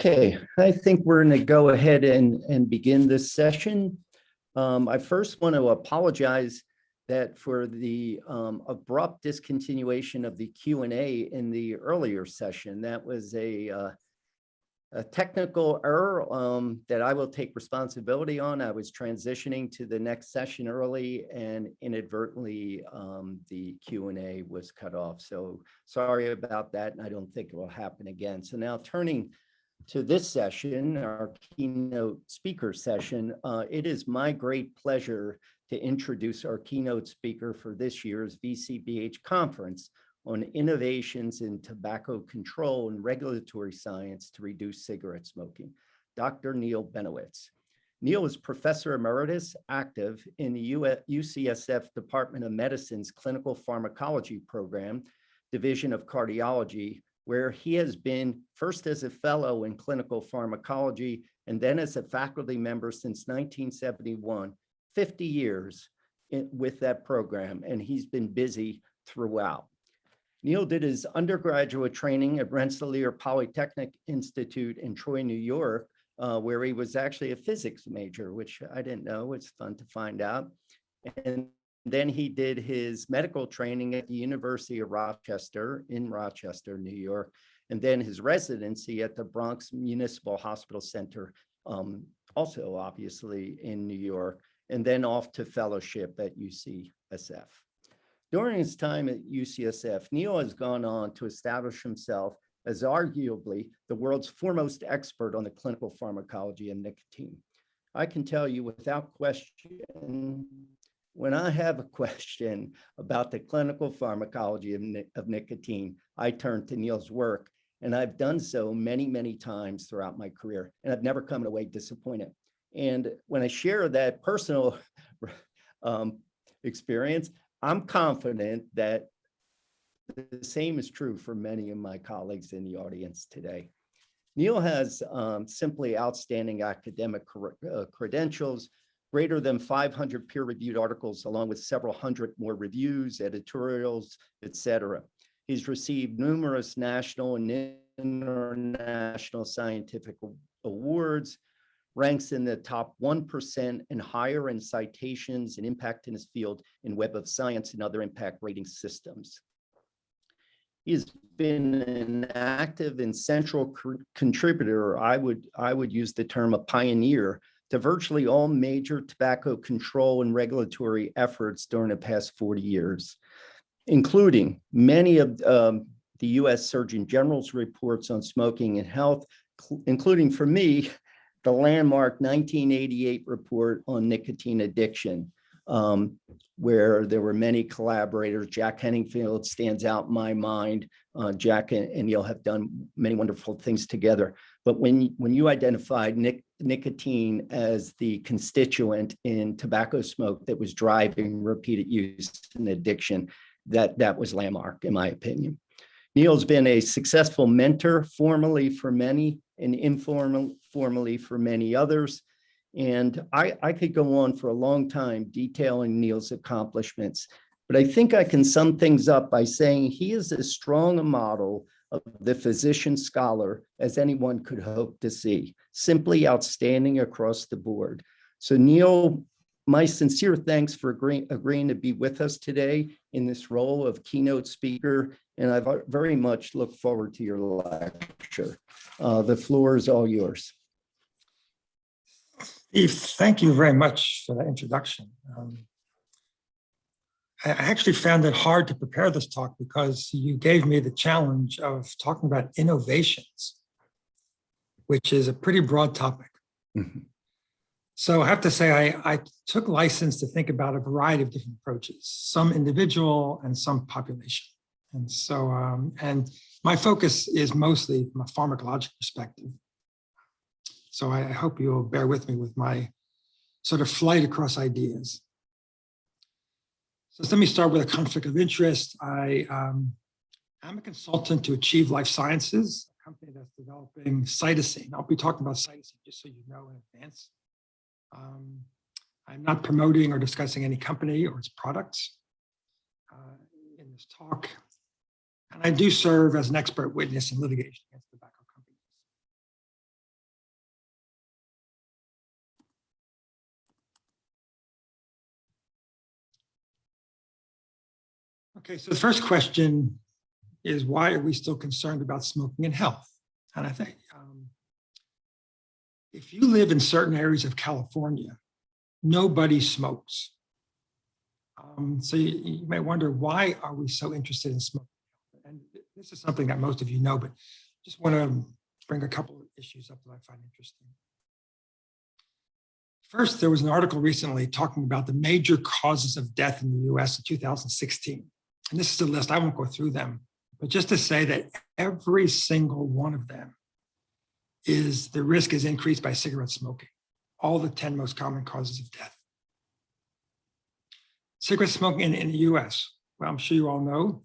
Okay, I think we're going to go ahead and, and begin this session. Um, I first want to apologize that for the um, abrupt discontinuation of the Q and A in the earlier session. That was a, uh, a technical error um, that I will take responsibility on. I was transitioning to the next session early and inadvertently um, the Q and A was cut off. So sorry about that. And I don't think it will happen again. So now turning to this session, our keynote speaker session, uh, it is my great pleasure to introduce our keynote speaker for this year's VCBH conference on innovations in tobacco control and regulatory science to reduce cigarette smoking, Dr. Neil Benowitz. Neil is Professor Emeritus active in the UCSF Department of Medicine's Clinical Pharmacology Program, Division of Cardiology, where he has been first as a fellow in clinical pharmacology and then as a faculty member since 1971, 50 years in, with that program, and he's been busy throughout. Neil did his undergraduate training at Rensselaer Polytechnic Institute in Troy, New York, uh, where he was actually a physics major, which I didn't know. It's fun to find out. And then he did his medical training at the University of Rochester in Rochester, New York, and then his residency at the Bronx Municipal Hospital Center, um, also obviously in New York, and then off to fellowship at UCSF. During his time at UCSF, Neil has gone on to establish himself as arguably the world's foremost expert on the clinical pharmacology of nicotine. I can tell you without question when I have a question about the clinical pharmacology of, of nicotine, I turn to Neil's work, and I've done so many, many times throughout my career, and I've never come away disappointed. And when I share that personal um, experience, I'm confident that the same is true for many of my colleagues in the audience today. Neil has um, simply outstanding academic uh, credentials, greater than 500 peer-reviewed articles, along with several hundred more reviews, editorials, etc. He's received numerous national and international scientific awards, ranks in the top 1% and higher in citations and impact in his field in Web of Science and other impact rating systems. He's been an active and central contributor, I would, I would use the term a pioneer to virtually all major tobacco control and regulatory efforts during the past 40 years, including many of um, the US Surgeon General's reports on smoking and health, including for me, the landmark 1988 report on nicotine addiction, um, where there were many collaborators. Jack Henningfield stands out in my mind. Uh, Jack and, and Neil have done many wonderful things together. But when, when you identified nic nicotine as the constituent in tobacco smoke that was driving repeated use and addiction, that, that was landmark, in my opinion. Neil's been a successful mentor formally for many and informal, formally for many others. And I, I could go on for a long time detailing Neil's accomplishments, but I think I can sum things up by saying he is as strong a model of the physician scholar as anyone could hope to see, simply outstanding across the board. So Neil, my sincere thanks for agreeing, agreeing to be with us today in this role of keynote speaker, and I very much look forward to your lecture. Uh, the floor is all yours. Steve, thank you very much for that introduction. Um, I actually found it hard to prepare this talk because you gave me the challenge of talking about innovations, which is a pretty broad topic. Mm -hmm. So I have to say, I, I took license to think about a variety of different approaches, some individual and some population. And so, um, and my focus is mostly from a pharmacologic perspective. So I, I hope you'll bear with me with my sort of flight across ideas. So let me start with a conflict of interest. I um, am a consultant to Achieve Life Sciences, a company that's developing cytisine. I'll be talking about cytisine just so you know in advance. Um, I'm not promoting or discussing any company or its products uh, in this talk. And I do serve as an expert witness in litigation against tobacco Okay, so the first question is why are we still concerned about smoking and health? And I think um, if you live in certain areas of California, nobody smokes. Um, so you, you may wonder, why are we so interested in smoking? And this is something that most of you know, but just want to bring a couple of issues up that I find interesting. First, there was an article recently talking about the major causes of death in the US in 2016. And this is a list, I won't go through them, but just to say that every single one of them is the risk is increased by cigarette smoking, all the 10 most common causes of death. Cigarette smoking in, in the US, well, I'm sure you all know,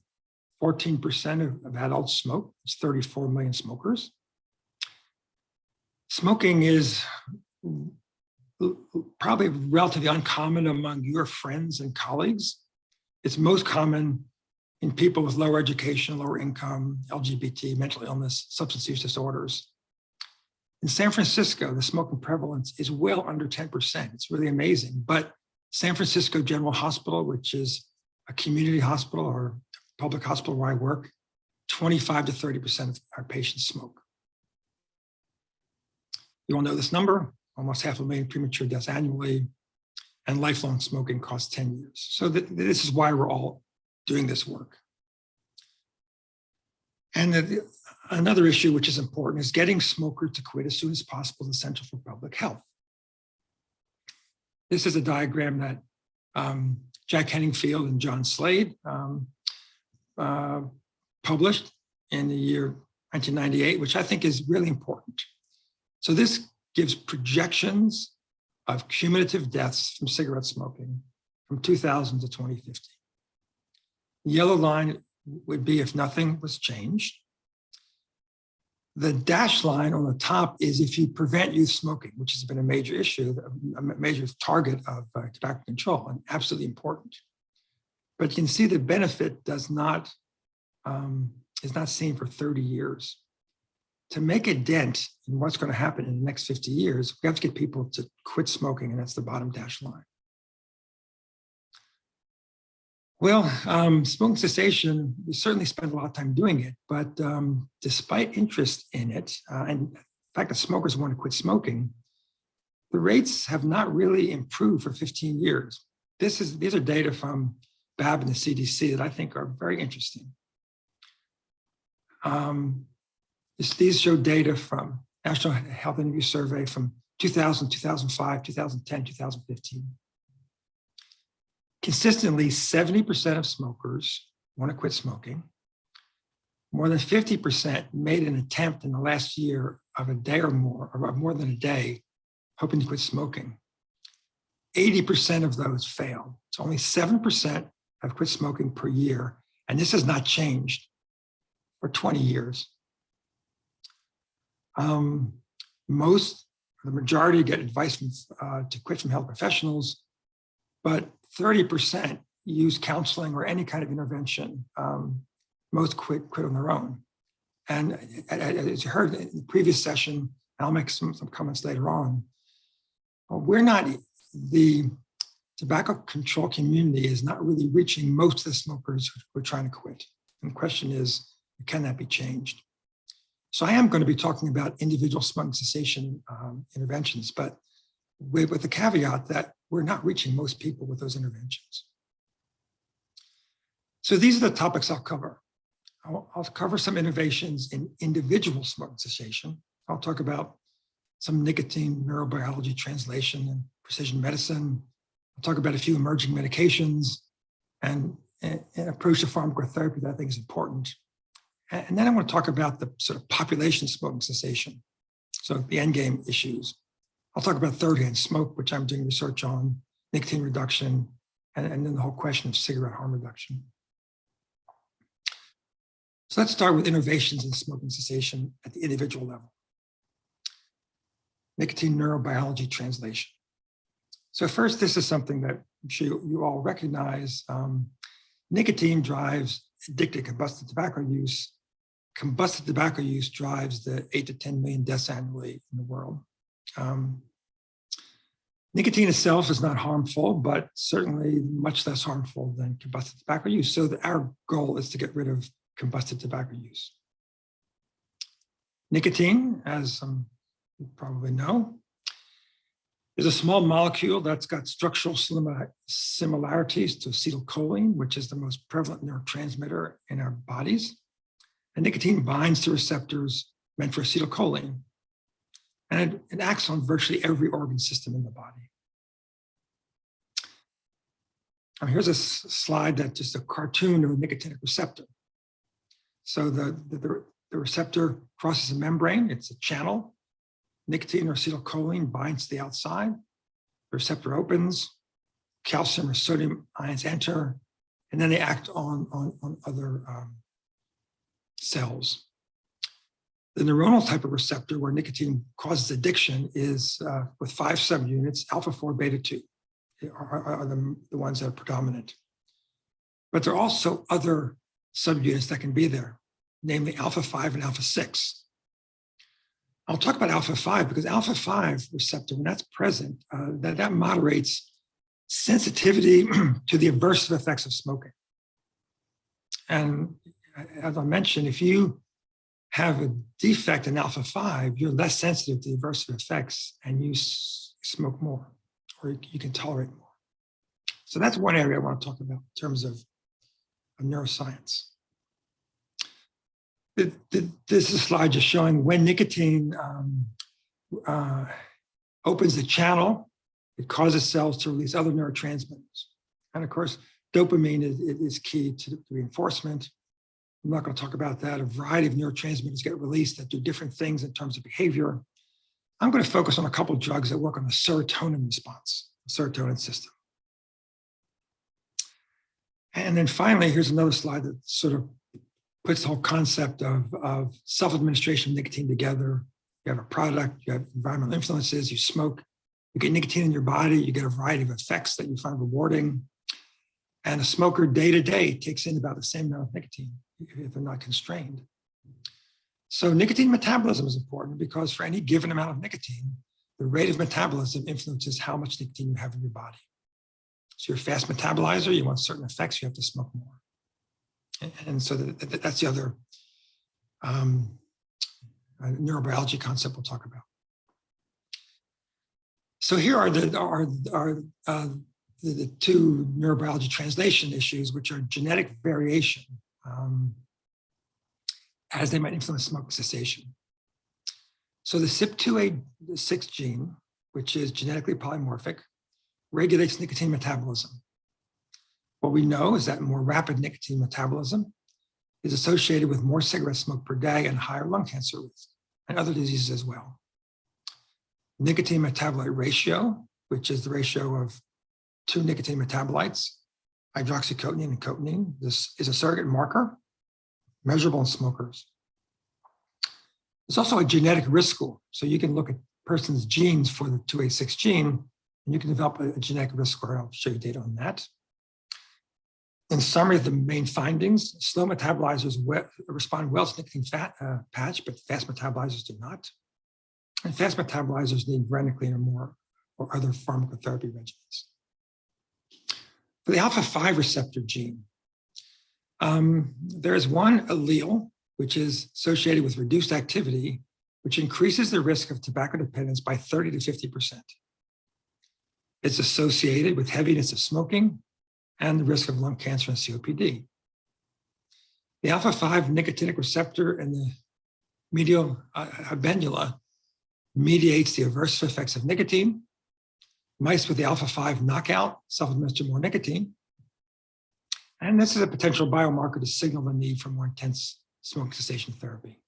14% of, of adults smoke, it's 34 million smokers. Smoking is probably relatively uncommon among your friends and colleagues. It's most common in people with lower education, lower income, LGBT, mental illness, substance use disorders. In San Francisco, the smoking prevalence is well under 10%. It's really amazing. But San Francisco General Hospital, which is a community hospital or public hospital where I work, 25 to 30% of our patients smoke. You all know this number, almost half a million premature deaths annually, and lifelong smoking costs 10 years. So th this is why we're all doing this work. And the, another issue which is important is getting smokers to quit as soon as possible is essential for public health. This is a diagram that um, Jack Henningfield and John Slade um, uh, published in the year 1998, which I think is really important. So this gives projections of cumulative deaths from cigarette smoking from 2000 to 2050. Yellow line would be if nothing was changed. The dashed line on the top is if you prevent youth smoking, which has been a major issue, a major target of uh, tobacco control and absolutely important. But you can see the benefit does not, um, is not seen for 30 years. To make a dent in what's going to happen in the next 50 years, we have to get people to quit smoking, and that's the bottom dashed line. Well, um, smoking cessation, we certainly spend a lot of time doing it, but um, despite interest in it, uh, and the fact that smokers want to quit smoking, the rates have not really improved for 15 years. This is These are data from BAB and the CDC that I think are very interesting. Um, this, these show data from National Health Interview Survey from 2000, 2005, 2010, 2015 consistently 70% of smokers want to quit smoking. More than 50% made an attempt in the last year of a day or more, or more than a day, hoping to quit smoking. 80% of those failed. So only 7% have quit smoking per year. And this has not changed for 20 years. Um, most, the majority get advice from, uh, to quit from health professionals, but 30% use counseling or any kind of intervention. Um, most quit, quit on their own. And as you heard in the previous session, I'll make some, some comments later on, we're not, the tobacco control community is not really reaching most of the smokers who are trying to quit. And the question is, can that be changed? So I am going to be talking about individual smoking cessation um, interventions, but with, with the caveat that we're not reaching most people with those interventions. So these are the topics I'll cover. I'll, I'll cover some innovations in individual smoking cessation. I'll talk about some nicotine neurobiology translation and precision medicine. I'll talk about a few emerging medications and an approach to pharmacotherapy that I think is important. And then I want to talk about the sort of population smoking cessation. So the end game issues. I'll talk about third hand smoke, which I'm doing research on, nicotine reduction, and, and then the whole question of cigarette harm reduction. So let's start with innovations in smoking cessation at the individual level. Nicotine neurobiology translation. So first, this is something that I'm sure you, all recognize. Um, nicotine drives addicted combusted tobacco use. Combusted tobacco use drives the eight to 10 million deaths annually in the world. Um, Nicotine itself is not harmful, but certainly much less harmful than combusted tobacco use. So the- our goal is to get rid of combusted tobacco use. Nicotine, as some you probably know, is a small molecule that's got structural similarities to acetylcholine, which is the most prevalent neurotransmitter in our bodies. And nicotine binds to receptors meant for acetylcholine. And it, acts on virtually every organ system in the body. Um, here's a slide that's just a cartoon of a nicotinic receptor. So the, the, the- the receptor crosses a membrane, it's a channel. Nicotine or acetylcholine binds to the outside. The receptor opens, calcium or sodium ions enter, and then they act on, on, on other um, cells. The neuronal type of receptor where nicotine causes addiction is uh, with five subunits, alpha 4, beta 2 are, are- the, the ones that are predominant. But there are also other subunits that can be there, namely alpha 5 and alpha 6. I'll talk about alpha 5 because alpha 5 receptor, when that's present, uh, that, that moderates sensitivity to the aversive effects of smoking. And as I mentioned, if you have a defect in alpha 5, you're less sensitive to the aversive effects and you smoke more or you- can tolerate more. So that's one area I want to talk about in terms of, of neuroscience. Th- th- This is slide just showing when nicotine um, uh, opens the channel, it causes cells to release other neurotransmitters. And of course, dopamine is, is key to reinforcement. I'm not going to talk about that. A variety of neurotransmitters get released that do different things in terms of behavior. I'm going to focus on a couple drugs that work on the serotonin response, the serotonin system. And then finally, here's another slide that sort of puts the whole concept of, of self-administration of nicotine together. You have a product, you have environmental influences, you smoke, you get nicotine in your body, you get a variety of effects that you find rewarding. And a smoker day to day takes in about the same amount of nicotine if they're not constrained. So nicotine metabolism is important because for any given amount of nicotine, the rate of metabolism influences how much nicotine you have in your body. So you're a fast metabolizer, you want certain effects, you have to smoke more. And, so that, that- that's the other um, uh, neurobiology concept we'll talk about. So here are the are, are uh, the, the two neurobiology translation issues, which are genetic variation um, as they might influence smoke cessation. So the CYP2A6 gene, which is genetically polymorphic, regulates nicotine metabolism. What we know is that more rapid nicotine metabolism is associated with more cigarette smoke per day and higher lung cancer risk and other diseases as well. Nicotine metabolite ratio, which is the ratio of two nicotine metabolites, hydroxycotinine and cotinine, this is a surrogate marker measurable in smokers. There's also a genetic risk score. So you can look at person's genes for the 2A6 gene, and you can develop a, genetic risk score. I'll show you data on that. In summary, of the main findings, slow metabolizers respond well to nicotine fat uh, patch, but fast metabolizers do not. And fast metabolizers need varenicline or more or other pharmacotherapy regimens. For the alpha-5 receptor gene, um, there is one allele which is associated with reduced activity, which increases the risk of tobacco dependence by 30 to 50%. It's associated with heaviness of smoking and the risk of lung cancer and COPD. The alpha-5 nicotinic receptor in the medial uh, habenula mediates the aversive effects of nicotine. Mice with the alpha-5 knockout self-administer more nicotine. And this is a potential biomarker to signal the need for more intense smoke cessation therapy.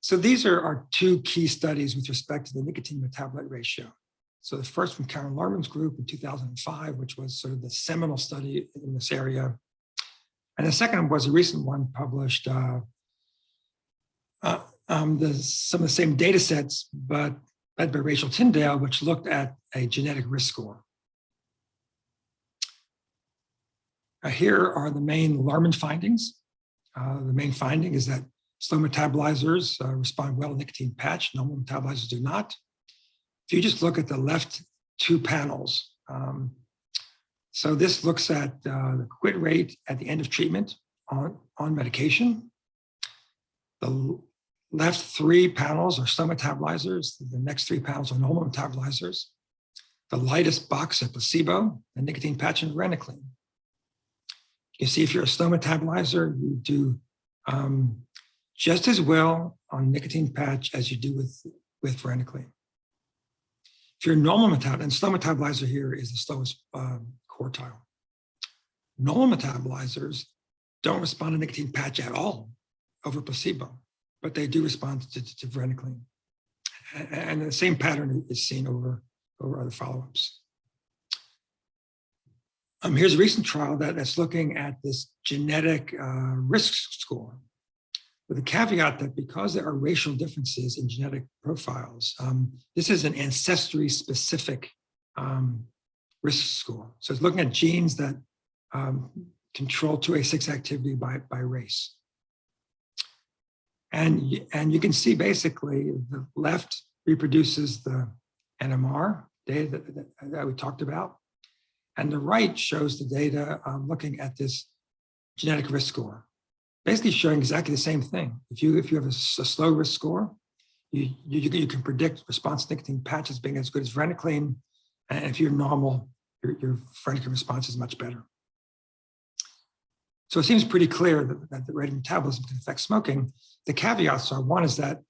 So these are our two key studies with respect to the nicotine metabolite ratio. So the first from Caryn Lerman's group in 2005, which was sort of the seminal study in this area. And the second was a recent one published, uh, uh, um, the, some of the same data sets, but led by Rachel Tyndale, which looked at a genetic risk score. Uh, here are the main Lerman findings. Uh, the main finding is that slow metabolizers uh, respond well to nicotine patch, normal metabolizers do not. if you just look at the left two panels, um, so this looks at uh, the quit rate at the end of treatment on, on medication. The left three panels are some metabolizers. The next three panels are normal metabolizers. The lightest box are placebo, the nicotine patch and varenicline. You see, if you're a slow metabolizer, you do um, just as well on nicotine patch as you do with, with varenicline. If you're normal metabolizer, and slow metabolizer here is the slowest um, quartile. Normal metabolizers don't respond to nicotine patch at all over placebo, but they do respond to, to, to varenicline. And the same pattern is seen over, over other follow-ups. Um, here's a recent trial that, that's looking at this genetic uh, risk score with a caveat that because there are racial differences in genetic profiles, um, this is an ancestry specific um, risk score. So it's looking at genes that um, control 2A6 activity by, by race. And, and you can see basically the left reproduces the NMR data that, that- that we talked about. And the right shows the data um, looking at this genetic risk score, basically showing exactly the same thing. If you if you have a slow risk score, you, you, you can- predict response nicotine patches being as good as varenicline. And if you're normal, your, your varenicline response is much better. So it seems pretty clear that, that the rate of metabolism can affect smoking. The caveats are, one is that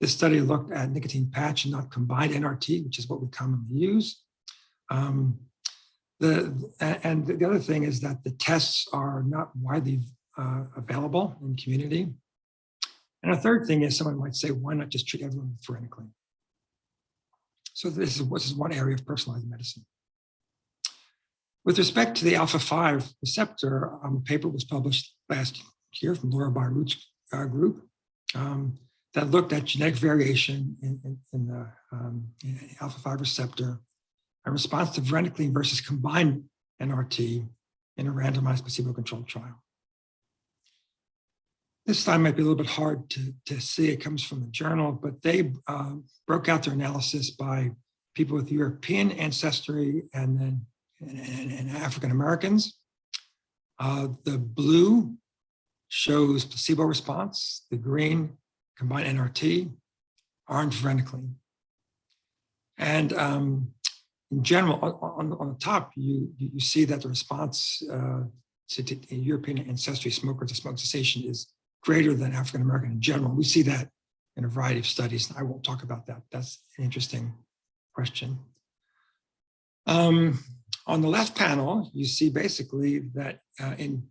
this study looked at nicotine patch and not combined NRT, which is what we commonly use. Um, the, and the other thing is that the tests are not widely uh, available in community. And a third thing is someone might say, why not just treat everyone with varenicline? So this is, this is one area of personalized medicine. With respect to the alpha-5 receptor, um, a paper was published last year from Laura Bierut's uh, group um, that looked at genetic variation in, in, in the um, in alpha-5 receptor in response to varenicline versus combined NRT in a randomized placebo-controlled trial. This slide might be a little bit hard to, to see. It comes from the journal, but they uh, broke out their analysis by people with European ancestry and then and, and- and African Americans. Uh, the blue shows placebo response, the green combined NRT, orange varenicline. And um, in general, on, on, the top, you, you see that the response uh, to, to European ancestry smokers to smoke cessation is greater than African American in general. We see that in a variety of studies. I won't talk about that. That's an interesting question. Um, on the left panel, you see basically that uh, in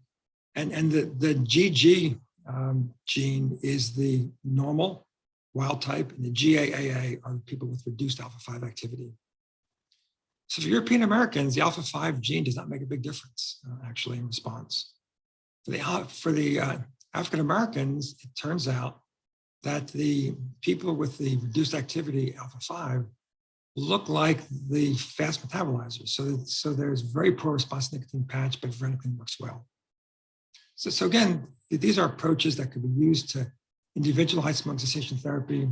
and and the the GG um, gene is the normal wild type, and the GAAA are people with reduced alpha 5 activity. So for European Americans, the alpha 5 gene does not make a big difference, uh, actually, in response. For the, for the uh, African Americans, it turns out that the people with the reduced activity alpha 5 look like the fast metabolizers. So, so there's very poor response to nicotine patch, but varenicline works well. So, so again, these are approaches that could be used to individualize smoke cessation therapy.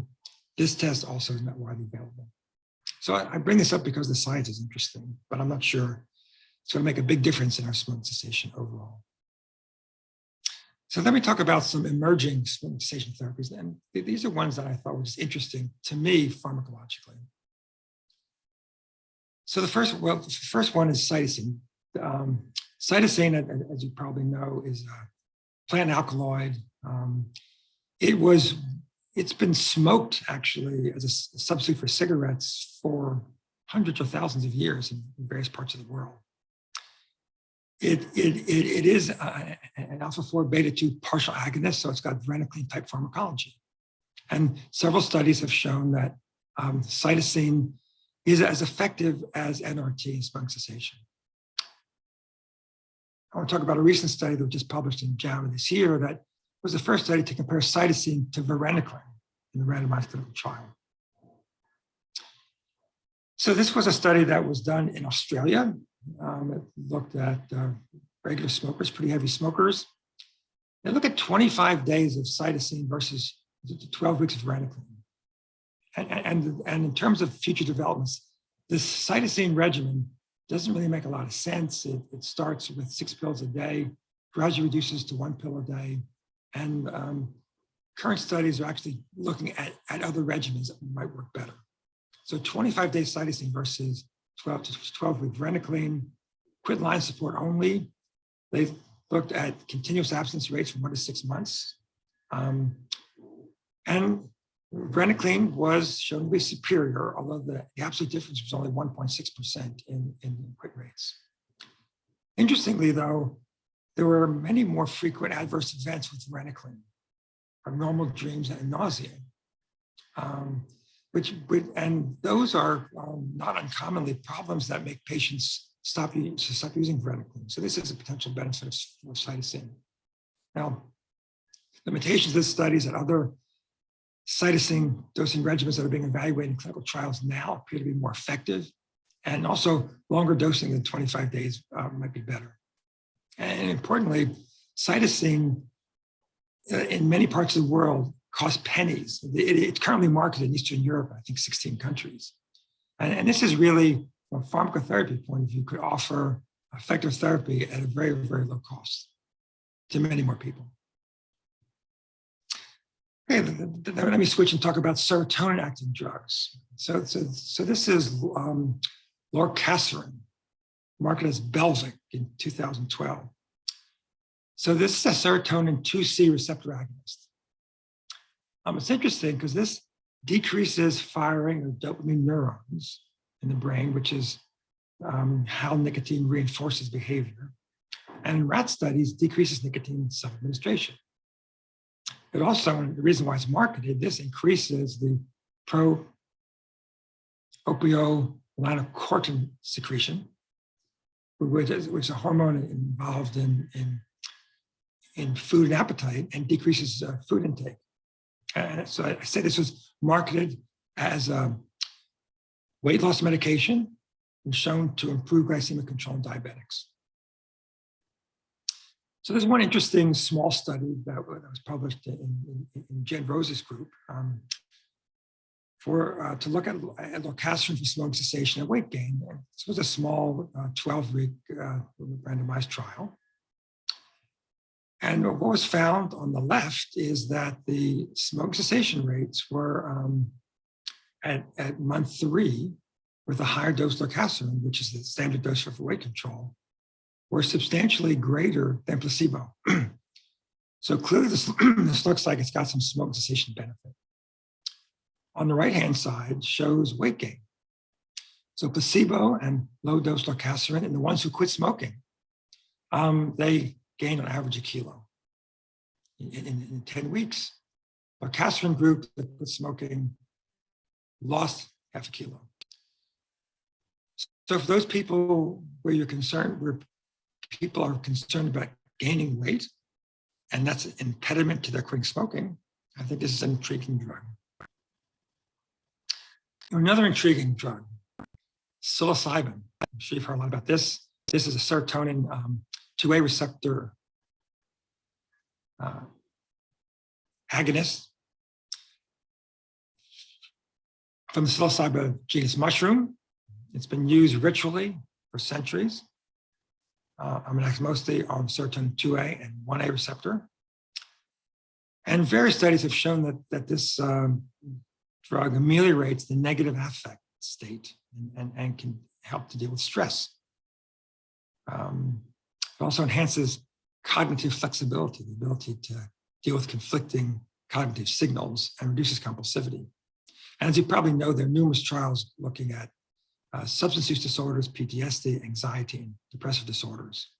This test also is not widely available. So I, I bring this up because the science is interesting, but I'm not sure it's going to make a big difference in our smoke cessation overall. So let me talk about some emerging smoking cessation therapies. And these are ones that I thought were just interesting to me pharmacologically. So the first, well, the first one is cytisine. Um, cytisine, as you probably know, is a plant alkaloid. Um, it was, it's been smoked actually as a substitute for cigarettes for hundreds of thousands of years in various parts of the world. It, it, it, it is an alpha 4 beta 2 partial agonist, so it's got varenicline type pharmacology. And several studies have shown that um, cytisine is as effective as NRT in smoke cessation. I want to talk about a recent study that was just published in JAMA this year that was the first study to compare cytisine to varenicline in the randomized clinical trial. So this was a study that was done in Australia. Um, it looked at uh, regular smokers, pretty heavy smokers. They look at 25 days of cytisine versus 12 weeks of varenicline. And, and, in terms of future developments, this cytisine regimen doesn't really make a lot of sense. It, it starts with six pills a day, gradually reduces to one pill a day. And um, current studies are actually looking at, at other regimens that might work better. So 25 day cytisine versus 12 to 12 with varenicline, quit line support only. They've looked at continuous absence rates from one to six months. Um, and varenicline was shown to be superior, although the, the absolute difference was only 1.6% in, in quit rates. Interestingly, though, there were many more frequent adverse events with varenicline, abnormal dreams and nausea. Um, which would, and those are um, not uncommonly problems that make patients stop, stop using varenicline. So this is a potential benefit of of cytisine. Now, limitations of this study is that other cytisine dosing regimens that are being evaluated in clinical trials now appear to be more effective. And also longer dosing than 25 days uh, might be better. And importantly, cytisine uh, in many parts of the world costs pennies. It- it's currently marketed in Eastern Europe, I think 16 countries. And, and this is really, from a pharmacotherapy point of view, could offer effective therapy at a very, very low cost to many more people. Okay, let me switch and talk about serotonin acting drugs. So, so, so this is um, lorcaserin, marketed as Belviq in 2012. So this is a serotonin 2C receptor agonist. Um, it's interesting because this decreases firing of dopamine neurons in the brain, which is um, how nicotine reinforces behavior. And in rat studies, decreases nicotine self-administration. It also, and the reason why it's marketed, this increases the pro opiomelanocortin secretion, which is, which is a hormone involved in, in, in food and appetite and decreases uh, food intake. So I said this was marketed as a weight loss medication and shown to improve glycemic control in diabetics. So there's one interesting small study that, that was published in, in, in Jed Rose's group um, for uh, to look at, at lorcaserin for smoking cessation and weight gain. This was a small 12-week uh, randomized trial. And what was found on the left is that the smoke cessation rates were um, at, at month three with a higher dose lorcaserin, which is the standard dose for weight control, were substantially greater than placebo. so clearly this, this looks like it's got some smoke cessation benefit. On the right-hand side shows weight gain. So placebo and low dose lorcaserin and the ones who quit smoking, um, they gained on average a kilo in, in, in 10 weeks. Lorcaserin group that quit smoking lost half a kilo. So for those people where you're concerned, where people are concerned about gaining weight, and that's an impediment to their quitting smoking, I think this is an intriguing drug. Another intriguing drug, psilocybin. I'm sure you've heard a lot about this. This is a serotonin um, 2A receptor uh, agonist from the psilocybin genus mushroom. It's been used ritually for centuries. Uh, mostly on serotonin 2A and 1A receptor. And various studies have shown that, that this um, drug ameliorates the negative affect state and, and, and can help to deal with stress. Um, it also enhances cognitive flexibility, the ability to deal with conflicting cognitive signals and reduces compulsivity. And as you probably know, there are numerous trials looking at uh, substance use disorders, PTSD, anxiety, and depressive disorders.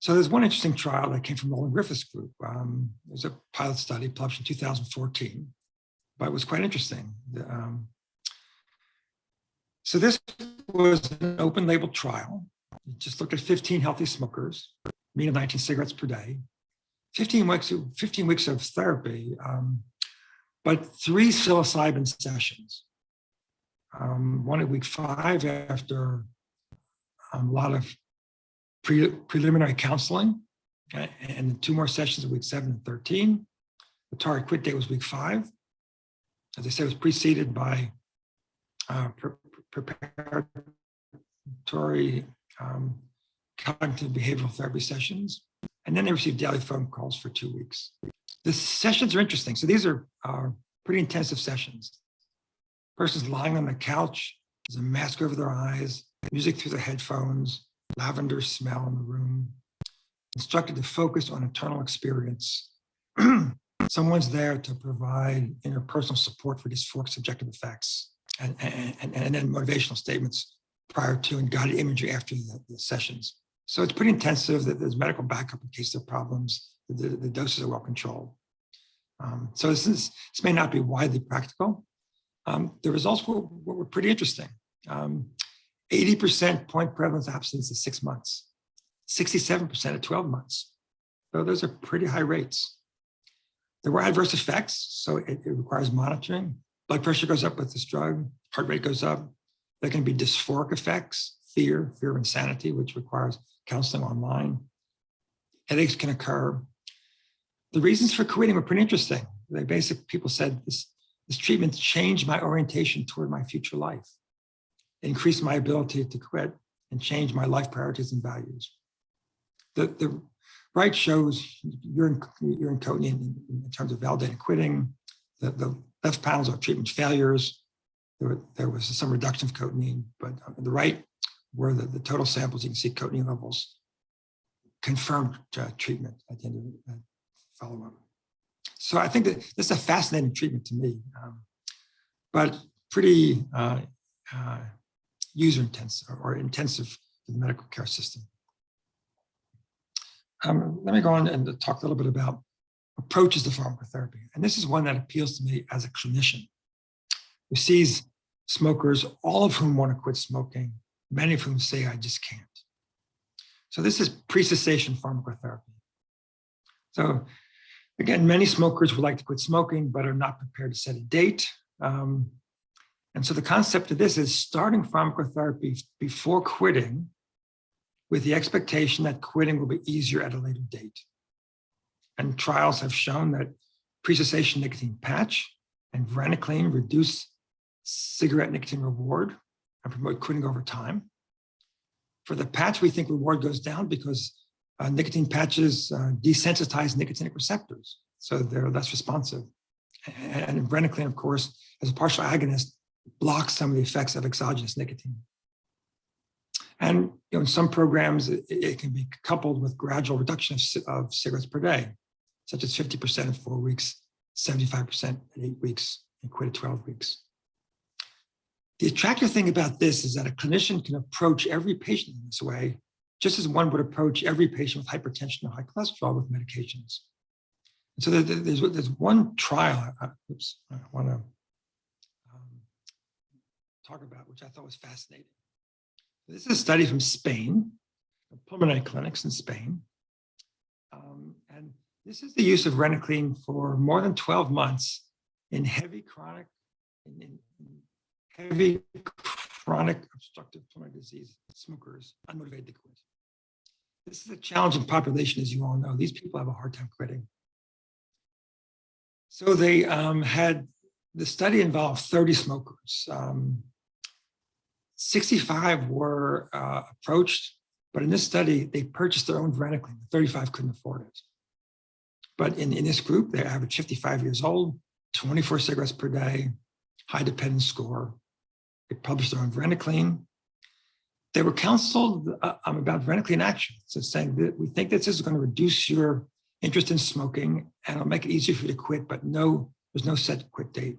So there's one interesting trial that came from Roland Griffiths' group. Um, it was a pilot study published in 2014, but it was quite interesting. Um, so this was an open label trial. It just looked at 15 healthy smokers, mean of 19 cigarettes per day, 15 weeks, 15 weeks of therapy, um, but three psilocybin sessions. Um, one at week five after um, a lot of pre preliminary counseling, uh, and two more sessions at week seven and 13. The target quit date was week five. as I said, it was preceded by uh, pre- preparatory um, cognitive behavioral therapy sessions, and then they received daily phone calls for two weeks. The sessions are interesting. So these are uh, pretty intensive sessions. Person's lying on the couch, there's a mask over their eyes, music through their headphones, lavender smell in the room, instructed to focus on internal experience. Someone's there to provide interpersonal support for dysphoric subjective effects and, and, and, and then motivational statements prior to and guided imagery after the, the sessions. So it's pretty intensive that there's medical backup in case there are problems. The, the doses are well controlled. Um, so this is this may not be widely practical. Um, the results were, were pretty interesting. 80% point prevalence absence at six months, 67% at 12 months. So those are pretty high rates. There were adverse effects, so it, it requires monitoring. Blood pressure goes up with this drug, heart rate goes up. There can be dysphoric effects, fear, fear of insanity, which requires counseling online. Headaches can occur. The reasons for quitting were pretty interesting. They basically, people said this, this treatment changed my orientation toward my future life, increased my ability to quit and change my life priorities and values. The, the right shows urine, urine cotinine in, in terms of validated quitting. The, the left panels are treatment failures. There, were, there was some reduction of cotinine, but on the right were the, the total samples. You can see cotinine levels confirmed uh, treatment at the end of the uh, follow-up. So I think that this is a fascinating treatment to me, um, but pretty uh, uh, user intensive or intensive for the medical care system. Um, let me go on and talk a little bit about approaches to pharmacotherapy. And this is one that appeals to me as a clinician who sees smokers, all of whom want to quit smoking, many of whom say, I just can't. So this is pre-cessation pharmacotherapy. So again, many smokers would like to quit smoking, but are not prepared to set a date. Um, and so the concept of this is starting pharmacotherapy before quitting with the expectation that quitting will be easier at a later date. And trials have shown that pre-cessation nicotine patch and varenicline reduce cigarette nicotine reward and promote quitting over time. For the patch, we think reward goes down because nicotine patches uh, desensitize nicotinic receptors, so they're less responsive. And, and varenicline, of course, as a partial agonist, blocks some of the effects of exogenous nicotine. And you know, in some programs, it, it can be coupled with gradual reduction of, of cigarettes per day, such as 50% in four weeks, 75% in eight weeks, and quit at 12 weeks. The attractive thing about this is that a clinician can approach every patient in this way, just as one would approach every patient with hypertension or high cholesterol with medications. And so there's, there's one trial, I, oops, I want to um, talk about, which I thought was fascinating. This is a study from Spain, pulmonary clinics in Spain. Um, and this is the use of varenicline for more than 12 months in heavy chronic, in, in heavy chronic obstructive pulmonary disease smokers, unmotivated quit. This is a challenging population, as you all know. These people have a hard time quitting. So they um, had, the study involved 30 smokers. Um, 65 were uh, approached, but in this study, they purchased their own varenicline. 35 couldn't afford it. But in, in this group, they average 55 years old, 24 cigarettes per day, high dependence score. They published their own varenicline. They were counseled uh, um, about varenicline action. So saying that we think this is going to reduce your interest in smoking and it'll make it easier for you to quit, but no, there's no set quit date.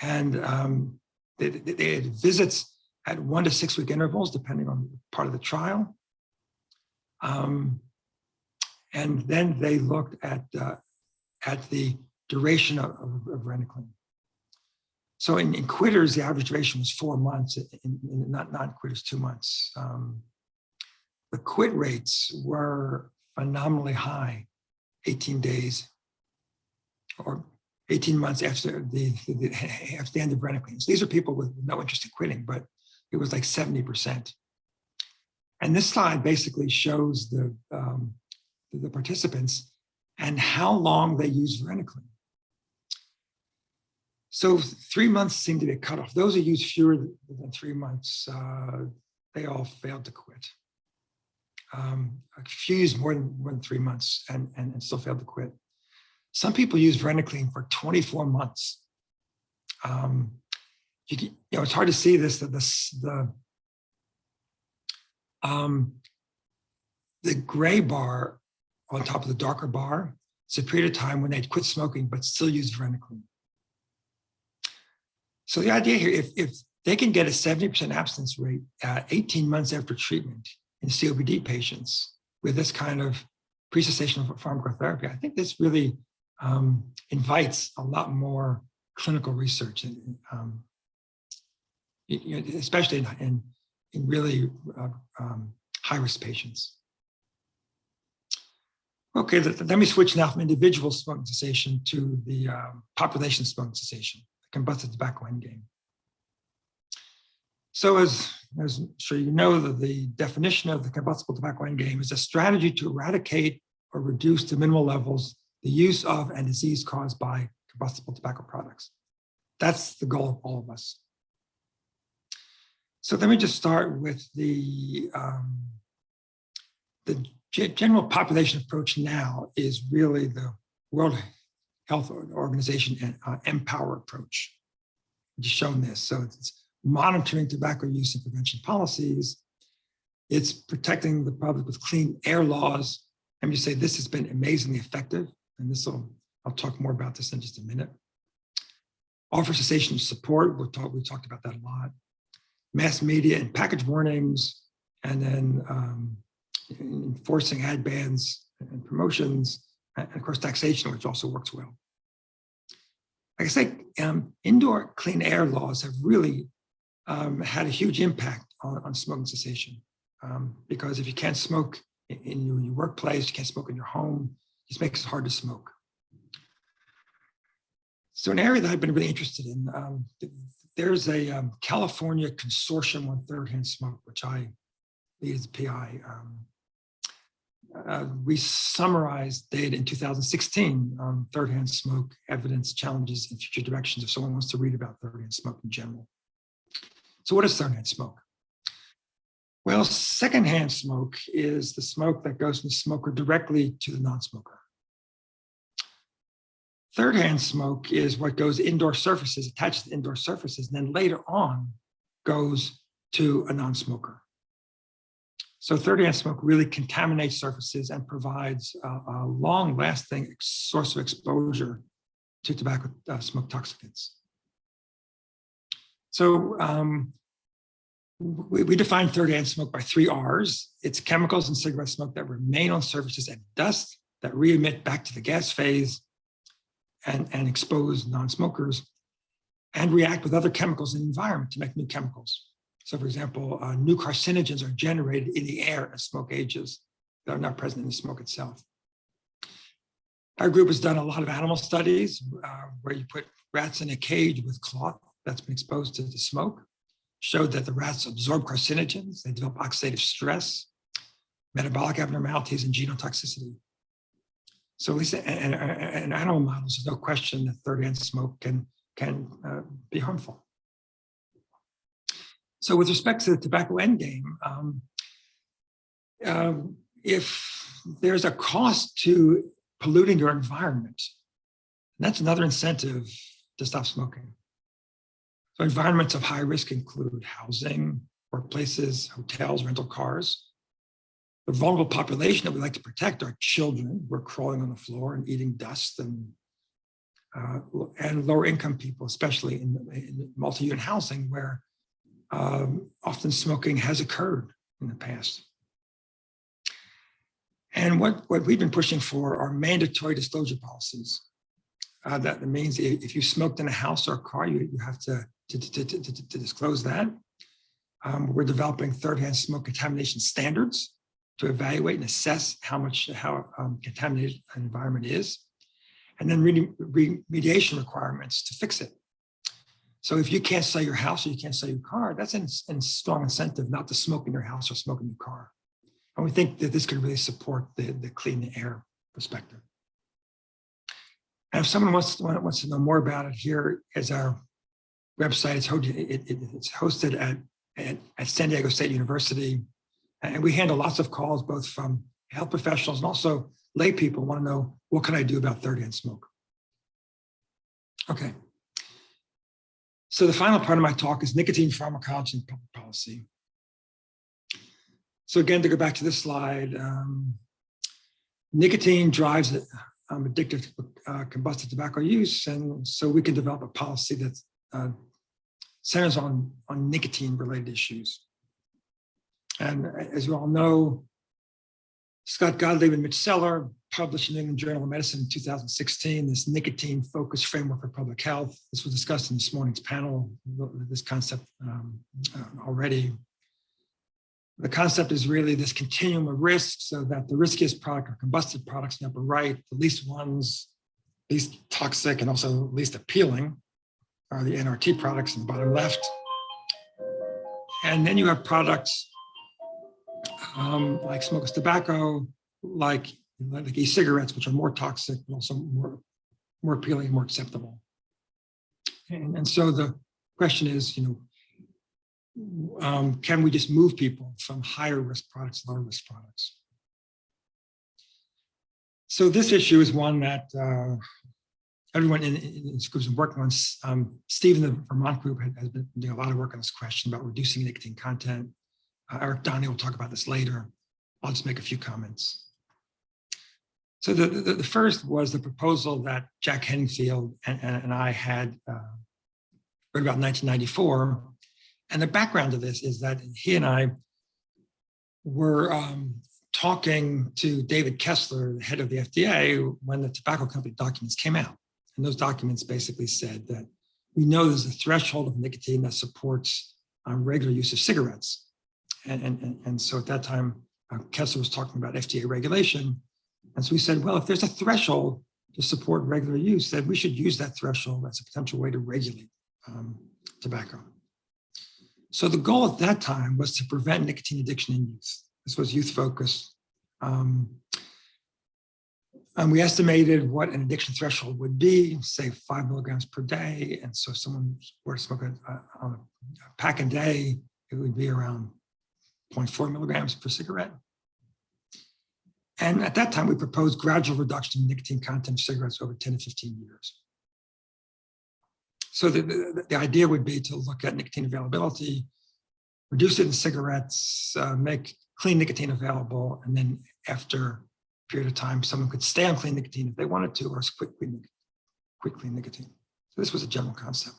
And um, they, they had visits at one to six week intervals, depending on part of the trial. Um, and then they looked at, uh, at the duration of, of, of. So in, in, quitters, the average duration was four months, in, in not non-quitters, two months. Um, the quit rates were phenomenally high, 18 days or 18 months after the, the, after the end of varenicline. These are people with no interest in quitting, but it was like 70%. And this slide basically shows the, um, the, participants and how long they use varenicline. So three months seem to be a cutoff. Those who use fewer than three months, uh, they all failed to quit. Um, a few used more than, more than three months and, and, and still failed to quit. Some people use varenicline for 24 months. Um, you, can- you know, it's hard to see this, that this, the, um, the gray bar on top of the darker bar, it's a period of time when they'd quit smoking, but still use varenicline. So the idea here, if, if they can get a 70% abstinence rate uh, 18 months after treatment in COPD patients with this kind of pre-cessation pharmacotherapy, I think this really um, invites a lot more clinical research, and, um, you- know, especially in, in, in really uh, um, high-risk patients. Okay, let, let me switch now from individual smoking cessation to the um, population smoking cessation, the combusted tobacco endgame. So as, as I'm sure you know, that the definition of the combustible tobacco endgame is a strategy to eradicate or reduce to minimal levels the use of and disease caused by combustible tobacco products. That's the goal of all of us. So let me just start with the, um, the general population approach now is really the World Health Organization and uh, MPOWER approach. Just shown this. So it's monitoring tobacco use and prevention policies. It's protecting the public with clean air laws. Let me say this has been amazingly effective. And this will, I'll talk more about this in just a minute. Offer cessation support, we'll talk, we talked about that a lot. Mass media and package warnings, and then um, enforcing ad bans and promotions, and of course taxation, which also works well. Like I say, um, indoor clean air laws have really um, had a huge impact on, on smoking cessation. Um, because if you can't smoke in, in your, your workplace, you can't smoke in your home, it just makes it hard to smoke. So an area that I've been really interested in, um, there's a um, California consortium on third-hand smoke, which I lead as PI. Uh, we summarized data in 2016 on third-hand smoke evidence challenges and future directions if someone wants to read about third-hand smoke in general. So what is third-hand smoke? Well, secondhand smoke is the smoke that goes from the smoker directly to the non-smoker. Third-hand smoke is what goes indoor surfaces, attached to indoor surfaces, and then later on goes to a non-smoker. So third-hand smoke really contaminates surfaces and provides a, a long-lasting source of exposure to tobacco uh, smoke toxicants. So um, we, we define third-hand smoke by three R's. It's chemicals in cigarette smoke that remain on surfaces and dust that re-emit back to the gas phase and, and expose non-smokers and react with other chemicals in the environment to make new chemicals. So for example, uh, new carcinogens are generated in the air as smoke ages that are not present in the smoke itself. Our group has done a lot of animal studies uh, where you put rats in a cage with cloth that's been exposed to the smoke, showed that the rats absorb carcinogens, they develop oxidative stress, metabolic abnormalities, and genotoxicity. So at least in, in, in animal models, there's no question that third-hand smoke can, can uh, be harmful. So with respect to the tobacco endgame, um, um, if there's a cost to polluting your environment, that's another incentive to stop smoking. So environments of high risk include housing, workplaces, hotels, rental cars. The vulnerable population that we like to protect are children who are crawling on the floor and eating dust and uh, and lower income people, especially in, in multi-unit housing where um, often smoking has occurred in the past. And what, what we've been pushing for are mandatory disclosure policies. Uh, that means if you smoked in a house or a car, you, you have to, to, to, to, to, disclose that. Um, we're developing third-hand smoke contamination standards to evaluate and assess how much how um, contaminated an environment is, and then remediation requirements to fix it. So if you can't sell your house or you can't sell your car, that's a strong incentive not to smoke in your house or smoke in your car. And we think that this could really support the, the clean air perspective. And if someone wants, wants to know more about it, here is our website. It's hosted, it, it- it's hosted at, at, at San Diego State University. And we handle lots of calls, both from health professionals and also lay people want to know, what can I do about third hand smoke? Okay. So the final part of my talk is nicotine pharmacology and public policy. So again, to go back to this slide, um, nicotine drives um, addictive uh, combusted tobacco use. And so we can develop a policy that uh, centers on, on nicotine related issues. And as you all know, Scott Gottlieb and Mitch Zeller published in the England Journal of Medicine in 2016, this nicotine focused framework for public health. This was discussed in this morning's panel, this concept um, uh, already. The concept is really this continuum of risk so that the riskiest product are combusted products in the upper right, the least ones, least toxic and also least appealing are the NRT products in the bottom left. And then you have products um, like smokeless tobacco, like, like e-cigarettes, which are more toxic, but also more, more appealing, more acceptable. And, and so the question is, you know, um, can we just move people from higher risk products to lower risk products? So this issue is one that uh, everyone in, in this group is working on. Um, Steve in the Vermont group has been doing a lot of work on this question about reducing nicotine content. Uh, Eric Donny will talk about this later. I'll just make a few comments. So the, the, the first was the proposal that Jack Henningfield and, and, and I had uh, read about 1994. And the background of this is that he and I were um, talking to David Kessler, the head of the FDA, when the tobacco company documents came out. And those documents basically said that we know there's a threshold of nicotine that supports um, regular use of cigarettes. And, and, and so at that time, uh, Kessler was talking about FDA regulation. And so we said, well, if there's a threshold to support regular use, then we should use that threshold as a potential way to regulate um, tobacco. So the goal at that time was to prevent nicotine addiction in youth. This was youth focused. Um, and we estimated what an addiction threshold would be, say five milligrams per day. And so if someone were to smoke a, a, a pack a day, it would be around 0.4 milligrams per cigarette. And at that time, we proposed gradual reduction in nicotine content of cigarettes over 10 to 15 years. So the, the, the idea would be to look at nicotine availability, reduce it in cigarettes, uh, make clean nicotine available, and then after a period of time, someone could stay on clean nicotine if they wanted to, or quit clean, quit clean nicotine. So this was a general concept.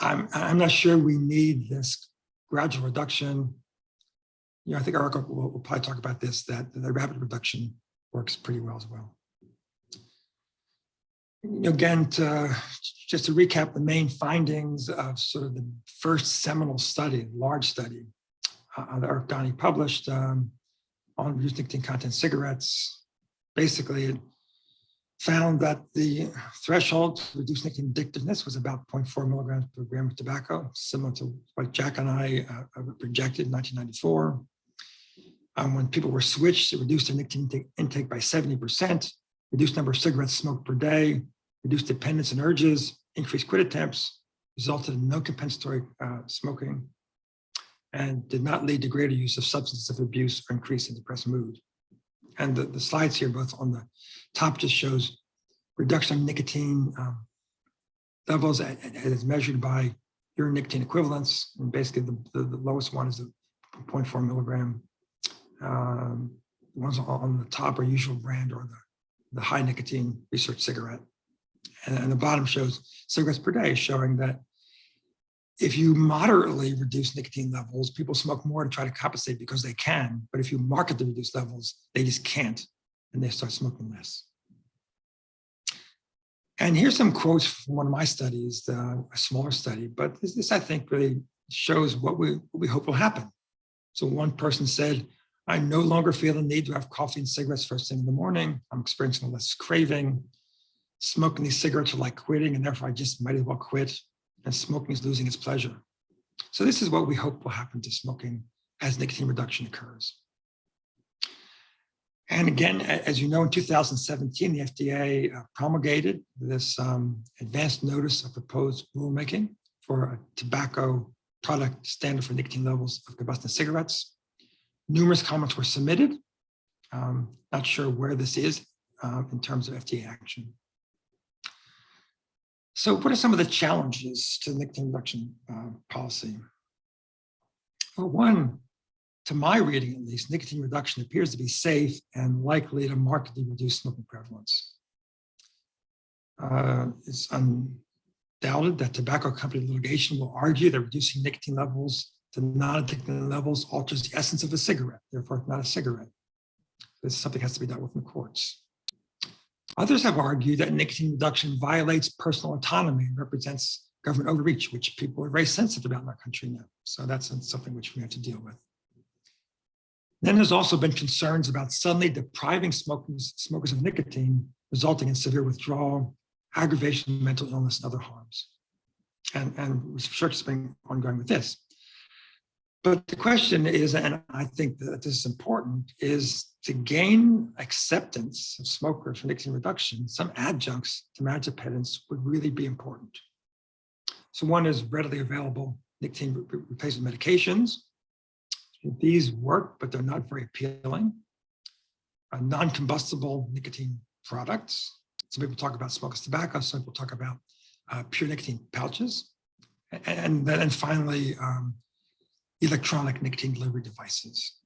I'm, I'm not sure we need this gradual reduction. You know, I think Eric will, will probably talk about this, that the rapid reduction works pretty well as well. You know, again, to, just to recap the main findings of sort of the first seminal study, large study uh, that Eric Donny published um, on reduced nicotine content cigarettes. Basically, it found that the threshold to reduce nicotine addictiveness was about 0.4 milligrams per gram of tobacco, similar to what Jack and I uh, projected in 1994. Um, when people were switched, it reduced their nicotine intake by 70%, reduced number of cigarettes smoked per day, reduced dependence and urges, increased quit attempts, resulted in no compensatory uh, smoking, and did not lead to greater use of substance of abuse or increase in depressed mood. And the, the slides here, both on the top just shows reduction of nicotine um, levels as measured by urine nicotine equivalents. And basically the, the, the lowest one is the 0.4 milligram. Um, the ones on the top are usual brand or the, the high nicotine research cigarette. And, and the bottom shows cigarettes per day, showing that if you moderately reduce nicotine levels, people smoke more to try to compensate because they can. But if you market the reduced levels, they just can't, and they start smoking less. And here's some quotes from one of my studies, uh, a smaller study, but this, this I think really shows what we, what we hope will happen. So one person said, I no longer feel the need to have coffee and cigarettes first thing in the morning. I'm experiencing less craving. Smoking these cigarettes are like quitting, and therefore I just might as well quit. And smoking is losing its pleasure. So this is what we hope will happen to smoking as nicotine reduction occurs. And again, as you know, in 2017, the FDA uh, promulgated this um, advanced notice of proposed rulemaking for a tobacco product standard for nicotine levels of combustion cigarettes. Numerous comments were submitted. Um, Not sure where this is uh, in terms of FDA action. So what are some of the challenges to nicotine reduction uh, policy? Well, one, to my reading at least, nicotine reduction appears to be safe and likely to markedly reduce smoking prevalence. Uh, It's undoubted that tobacco company litigation will argue that reducing nicotine levels to non-addictive levels alters the essence of a cigarette, therefore it's not a cigarette. This is something that has to be dealt with in courts. Others have argued that nicotine reduction violates personal autonomy and represents government overreach, which people are very sensitive about in our country now. So that's something which we have to deal with. Then there's also been concerns about suddenly depriving smokers, smokers of nicotine, resulting in severe withdrawal, aggravation, mental illness, and other harms. And, and research has been ongoing with this. But the question is, and I think that this is important, is to gain acceptance of smokers for nicotine reduction, some adjuncts to dependence would really be important. So one is readily available nicotine re- re- replacement medications. These work, but they're not very appealing. Uh, Non-combustible nicotine products. Some people talk about smokeless tobacco, some people talk about uh, pure nicotine pouches. And then finally, um, electronic nicotine delivery devices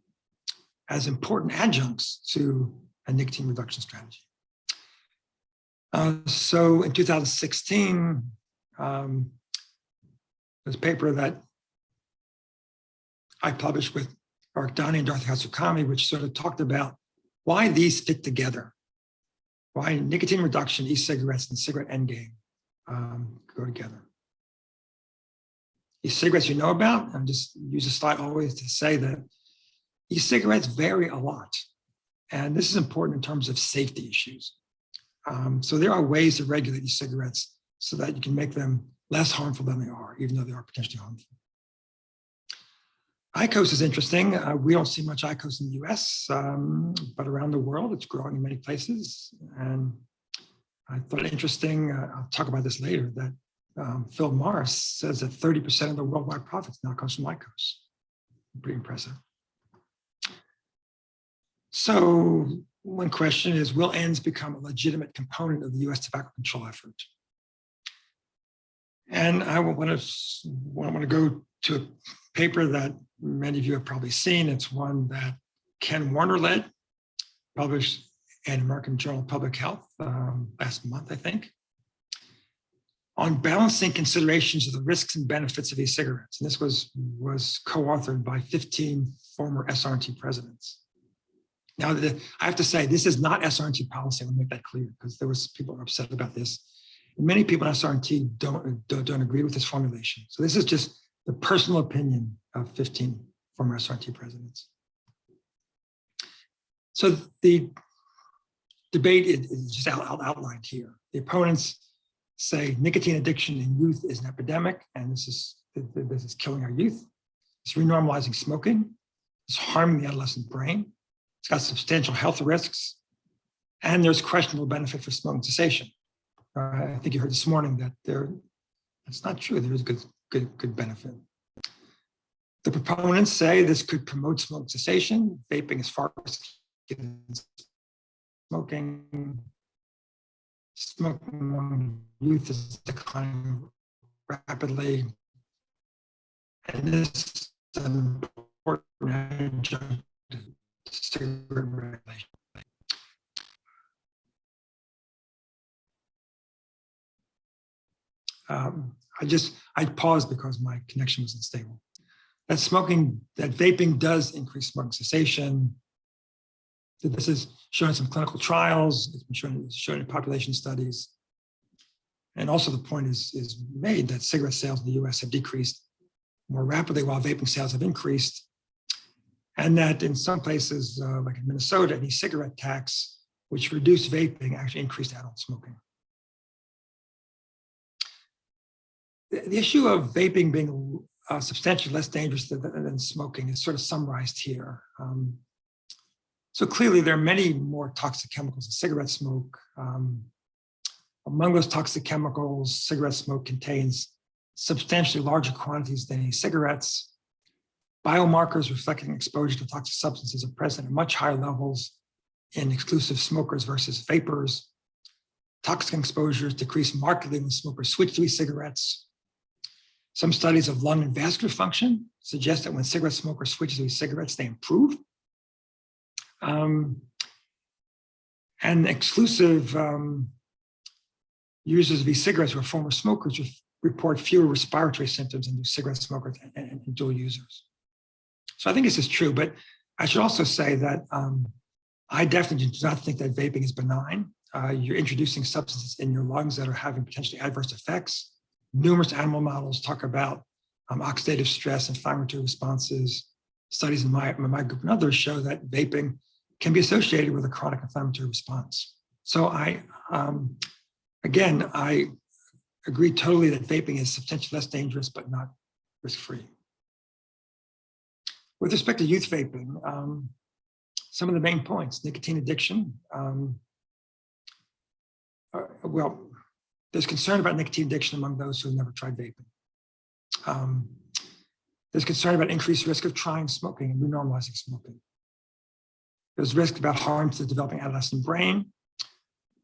as important adjuncts to a nicotine reduction strategy. Uh, so in 2016, um, this paper that I published with Mark Donny and Dorothy Hatsukami, which sort of talked about why these fit together, why nicotine reduction, e-cigarettes, and cigarette endgame um, go together. E-cigarettes you know about, I'm just use a slide always to say that e-cigarettes vary a lot. And this is important in terms of safety issues. Um, so there are ways to regulate e-cigarettes so that you can make them less harmful than they are, even though they are potentially harmful. IQOS is interesting. Uh, we don't see much IQOS in the US, um, but around the world, it's growing in many places. And I thought interesting, uh, I'll talk about this later, that um, Phil Morris says that 30% of the worldwide profits now comes from IQOS. Pretty impressive. So one question is, will ENDS become a legitimate component of the US tobacco control effort? And I want to want to go to a paper that many of you have probably seen. It's one that Ken Warner led, published in American Journal of Public Health um, last month, I think, on balancing considerations of the risks and benefits of e-cigarettes. And this was, was co-authored by 15 former SRNT presidents. Now, the, I have to say, this is not SRNT policy. I want to make that clear because there was people upset about this. And many people in SRNT don't, don't, don't agree with this formulation. So this is just the personal opinion of 15 former SRNT presidents. So the debate is is just out, out- outlined here. The opponents say nicotine addiction in youth is an epidemic, and this is this is killing our youth. It's renormalizing smoking. It's harming the adolescent brain. It's got substantial health risks, and there's questionable benefit for smoking cessation. Uh, I think you heard this morning that there, that's not true. There is good, good, good benefit. The proponents say this could promote smoking cessation. Vaping is far as smoking. Smoking among youth is declining rapidly. And this is an important cigarette regulation. Um, I just, I paused because my connection was unstable. That smoking, that vaping does increase smoking cessation. This is shown in some clinical trials, it's been shown, shown in population studies. And also the point is, is made that cigarette sales in the US have decreased more rapidly while vaping sales have increased. And that in some places, uh, like in Minnesota, an e-cigarette tax, which reduced vaping, actually increased adult smoking. The the issue of vaping being uh, substantially less dangerous than, than smoking is sort of summarized here. Um, So clearly there are many more toxic chemicals in cigarette smoke. Um, among those toxic chemicals, cigarette smoke contains substantially larger quantities than e-cigarettes. Biomarkers reflecting exposure to toxic substances are present at much higher levels in exclusive smokers versus vapors. Toxic exposures decrease markedly when smokers switch to e-cigarettes. Some studies of lung and vascular function suggest that when cigarette smokers switch to e-cigarettes, they improve. Um, and exclusive um, users of e-cigarettes who are former smokers report fewer respiratory symptoms than do cigarette smokers and, and, and dual users. So I think this is true, but I should also say that um, I definitely do not think that vaping is benign. Uh, you're introducing substances in your lungs that are having potentially adverse effects. Numerous animal models talk about um, oxidative stress, and inflammatory responses. Studies in my, in my group and others show that vaping can be associated with a chronic inflammatory response. So I, um, again, I agree totally that vaping is substantially less dangerous, but not risk-free. With respect to youth vaping, um, some of the main points, nicotine addiction. Um, uh, well, there's concern about nicotine addiction among those who have never tried vaping. Um, there's concern about increased risk of trying smoking and renormalizing smoking. There's risk about harm to the developing adolescent brain.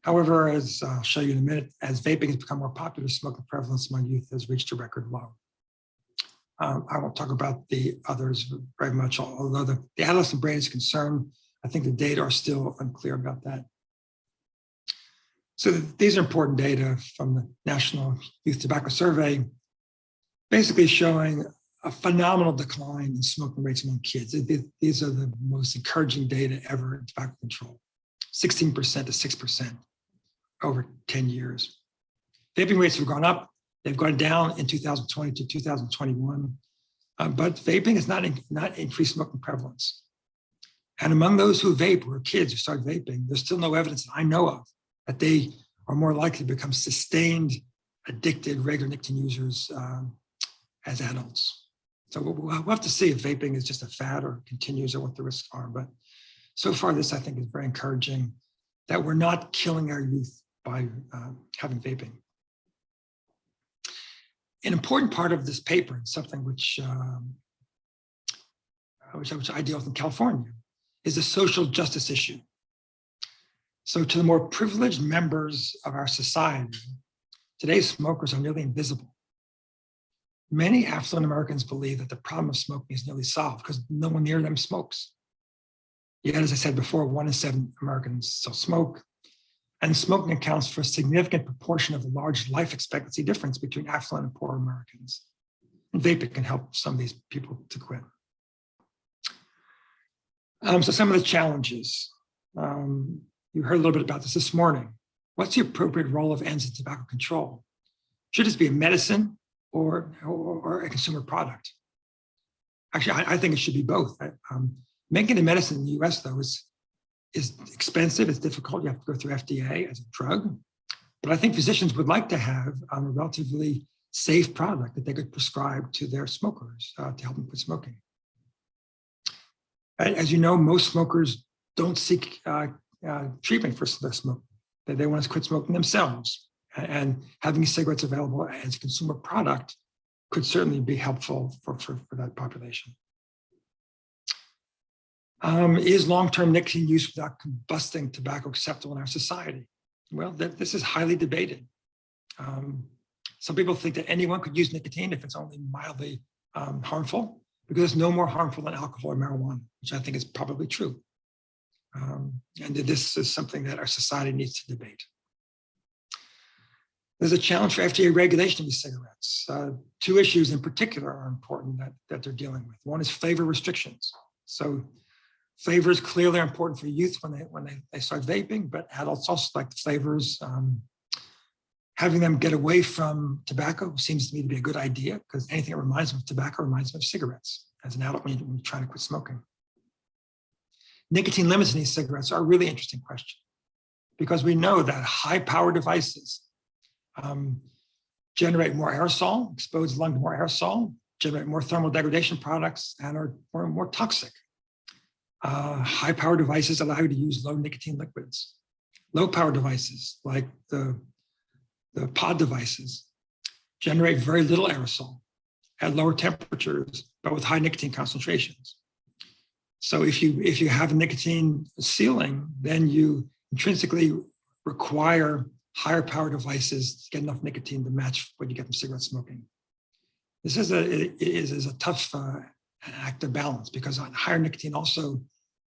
However, as I'll show you in a minute, as vaping has become more popular, smoking prevalence among youth has reached a record low. Um, I won't talk about the others very much, although the, the adolescent brain is concerned. I think the data are still unclear about that. So these are important data from the National Youth Tobacco Survey, basically showing a phenomenal decline in smoking rates among kids. These are the most encouraging data ever in tobacco control, 16% to 6% over 10 years. Vaping rates have gone up. They've gone down in 2020 to 2021, uh, but vaping has not, in, not increased smoking prevalence. And among those who vape, or kids who start vaping, there's still no evidence that I know of that they are more likely to become sustained, addicted, regular nicotine users um, as adults. So we'll, we'll have to see if vaping is just a fad or continues or what the risks are. But so far, this I think is very encouraging that we're not killing our youth by uh, having vaping. An important part of this paper, and something which, um, which, which I deal with in California, is a social justice issue. So to the more privileged members of our society, today's smokers are nearly invisible. Many affluent Americans believe that the problem of smoking is nearly solved because no one near them smokes. Yet, as I said before, one in seven Americans still smoke, and smoking accounts for a significant proportion of the large life expectancy difference between affluent and poor Americans. And vaping can help some of these people to quit. Um, so some of the challenges, um, you heard a little bit about this this morning. What's the appropriate role of ENDS in tobacco control? Should this be a medicine or, or, a consumer product? Actually, I, I, think it should be both. Um, making a medicine in the US though is, is expensive, it's difficult, you have to go through FDA as a drug. But I think physicians would like to have um, a relatively safe product that they could prescribe to their smokers uh, to help them quit smoking. As you know, most smokers don't seek uh, uh, treatment for their smoke. They, they want to quit smoking themselves. And having cigarettes available as a consumer product could certainly be helpful for, for, for that population. Um, is long-term nicotine use without combusting tobacco acceptable in our society? Well, th this is highly debated. Um, some people think that anyone could use nicotine if it's only mildly um, harmful, because it's no more harmful than alcohol or marijuana, which I think is probably true. Um, and this is something that our society needs to debate. There's a challenge for FDA regulation of e-cigarettes. Uh, two issues in particular are important that, that they're dealing with. One is flavor restrictions. So flavors clearly are important for youth when they when they, they start vaping, but adults also like the flavors. Um, having them get away from tobacco seems to me to be a good idea because anything that reminds them of tobacco reminds them of cigarettes as an adult when you're trying to quit smoking nicotine limits in these cigarettes are a really interesting question because we know that high power devices um, generate more aerosol, expose the lung to more aerosol, generate more thermal degradation products and are more, more toxic. Uh, high power devices allow you to use low nicotine liquids. Low power devices like the, the pod devices generate very little aerosol at lower temperatures, but with high nicotine concentrations. So if you if you have a nicotine ceiling, then you intrinsically require higher power devices get enough nicotine to match what you get from cigarette smoking. This is a is, is a tough uh, act of balance because higher nicotine also